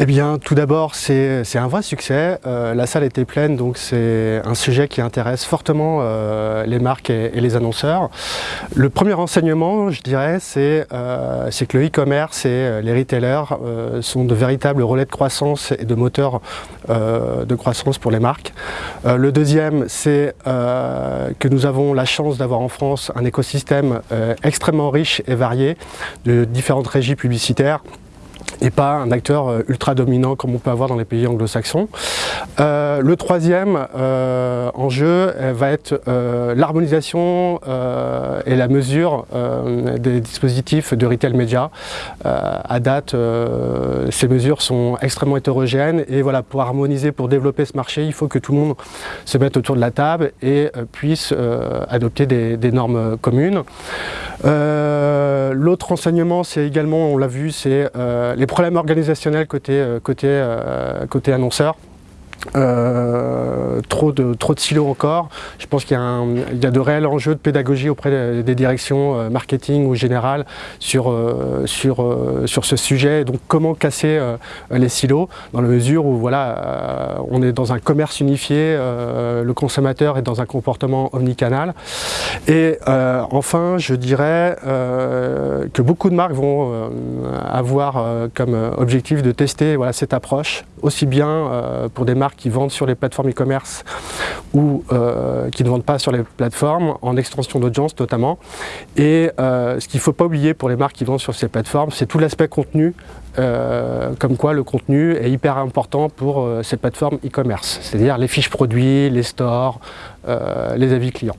Eh bien, tout d'abord, c'est un vrai succès. Euh, la salle était pleine, donc c'est un sujet qui intéresse fortement euh, les marques et, les annonceurs. Le premier enseignement, je dirais, c'est euh, que le e-commerce et les retailers sont de véritables relais de croissance et de moteurs de croissance pour les marques. le deuxième, c'est que nous avons la chance d'avoir en France un écosystème extrêmement riche et varié de différentes régies publicitaires et pas un acteur euh, ultra dominant comme on peut avoir dans les pays anglo-saxons. Euh, le troisième euh, enjeu va être l'harmonisation et la mesure des dispositifs de retail média. à date, ces mesures sont extrêmement hétérogènes et voilà, pour harmoniser, pour développer ce marché, il faut que tout le monde se mette autour de la table et puisse adopter des, normes communes. L'autre enseignement, c'est également, on l'a vu, c'est les problèmes organisationnels côté, euh, côté, euh, côté annonceur. Euh, trop, de, silos encore. Je pense qu'il y, a de réels enjeux de pédagogie auprès des directions euh, marketing ou générales sur, euh, sur, ce sujet. Donc comment casser les silos dans la mesure où voilà, on est dans un commerce unifié, le consommateur est dans un comportement omnicanal. Et enfin, je dirais que beaucoup de marques vont avoir comme objectif de tester cette approche, aussi bien pour des qui vendent sur les plateformes e-commerce ou euh, qui ne vendent pas sur les plateformes, en extension d'audience notamment. Et euh, ce qu'il ne faut pas oublier pour les marques qui vendent sur ces plateformes, c'est tout l'aspect contenu, euh, comme quoi le contenu est hyper important pour ces plateformes e-commerce, c'est-à-dire les fiches produits, les stores, les avis clients.